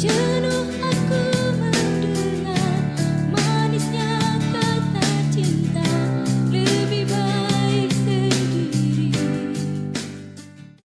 You